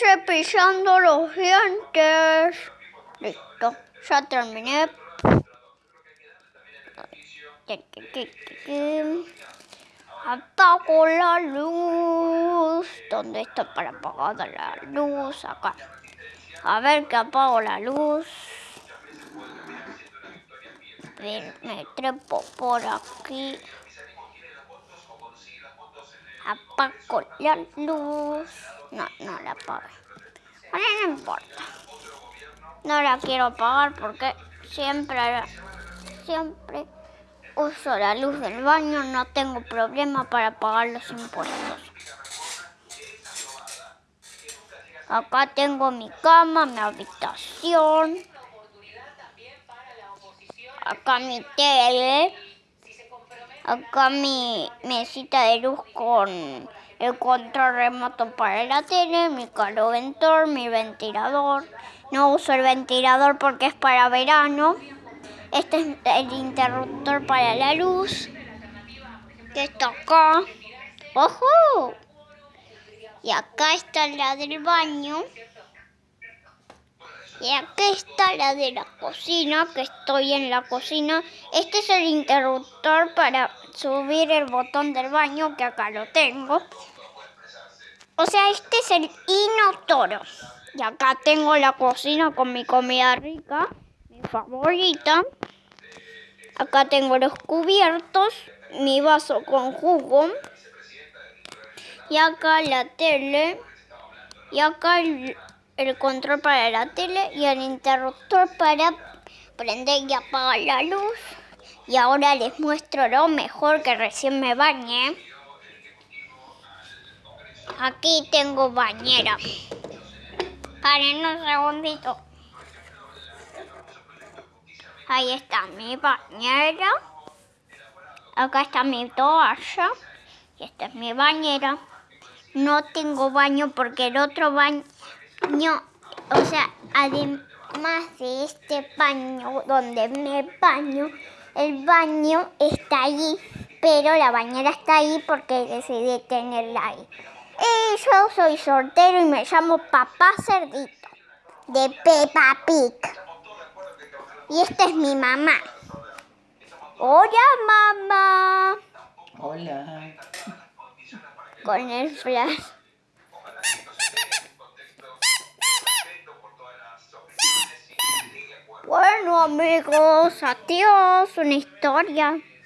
cepillando los dientes. Listo, ya terminé. Apago la luz. ¿Dónde está para apagar la luz? Acá. A ver que apago la luz. Me trepo por aquí. Apago la luz. No, no la apago. Bueno, no importa. No la quiero apagar porque siempre, siempre uso la luz del baño. No tengo problema para pagar los impuestos. Acá tengo mi cama, mi habitación. Acá mi tele. Acá mi mesita de luz con el control remoto para la tele, mi caloventor, mi ventilador. No uso el ventilador porque es para verano. Este es el interruptor para la luz. Que está acá. ¡Ojo! Y acá está la del baño. Y acá está la de la cocina, que estoy en la cocina. Este es el interruptor para subir el botón del baño, que acá lo tengo. O sea, este es el inotoro. Y acá tengo la cocina con mi comida rica, mi favorita. Acá tengo los cubiertos, mi vaso con jugo. Y acá la tele. Y acá el, el control para la tele y el interruptor para prender y apagar la luz. Y ahora les muestro lo mejor que recién me bañé. Aquí tengo bañera. Paren un segundito. Ahí está mi bañera. Acá está mi toalla. Y esta es mi bañera. No tengo baño porque el otro baño, o sea, además de este baño donde me baño, el baño está allí, pero la bañera está ahí porque decidí tenerla ahí. Y yo soy soltero y me llamo Papá Cerdito, de Peppa Pig. Y esta es mi mamá. Hola, mamá. Hola. Con el flash. Bueno amigos, adiós, una historia.